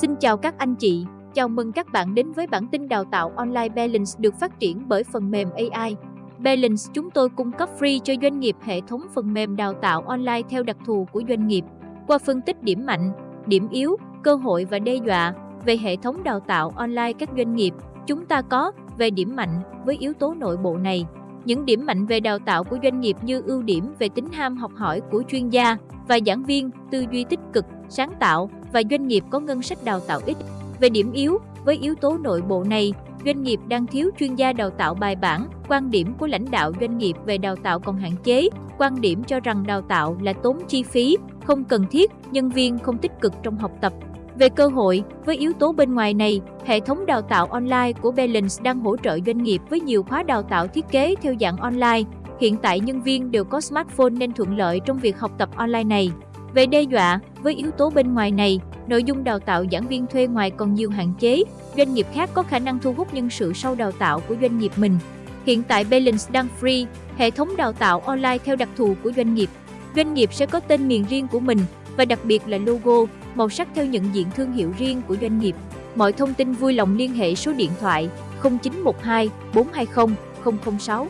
Xin chào các anh chị, chào mừng các bạn đến với bản tin đào tạo online Balance được phát triển bởi phần mềm AI. Balance chúng tôi cung cấp free cho doanh nghiệp hệ thống phần mềm đào tạo online theo đặc thù của doanh nghiệp. Qua phân tích điểm mạnh, điểm yếu, cơ hội và đe dọa về hệ thống đào tạo online các doanh nghiệp, chúng ta có về điểm mạnh với yếu tố nội bộ này. Những điểm mạnh về đào tạo của doanh nghiệp như ưu điểm về tính ham học hỏi của chuyên gia và giảng viên, tư duy tích cực, sáng tạo và doanh nghiệp có ngân sách đào tạo ít. Về điểm yếu, với yếu tố nội bộ này, doanh nghiệp đang thiếu chuyên gia đào tạo bài bản, quan điểm của lãnh đạo doanh nghiệp về đào tạo còn hạn chế, quan điểm cho rằng đào tạo là tốn chi phí, không cần thiết, nhân viên không tích cực trong học tập. Về cơ hội, với yếu tố bên ngoài này, hệ thống đào tạo online của Balance đang hỗ trợ doanh nghiệp với nhiều khóa đào tạo thiết kế theo dạng online. Hiện tại nhân viên đều có smartphone nên thuận lợi trong việc học tập online này. Về đe dọa, với yếu tố bên ngoài này, nội dung đào tạo giảng viên thuê ngoài còn nhiều hạn chế, doanh nghiệp khác có khả năng thu hút nhân sự sau đào tạo của doanh nghiệp mình. Hiện tại Balance đang free, hệ thống đào tạo online theo đặc thù của doanh nghiệp. Doanh nghiệp sẽ có tên miền riêng của mình và đặc biệt là logo, màu sắc theo nhận diện thương hiệu riêng của doanh nghiệp. Mọi thông tin vui lòng liên hệ số điện thoại 0912 420 006.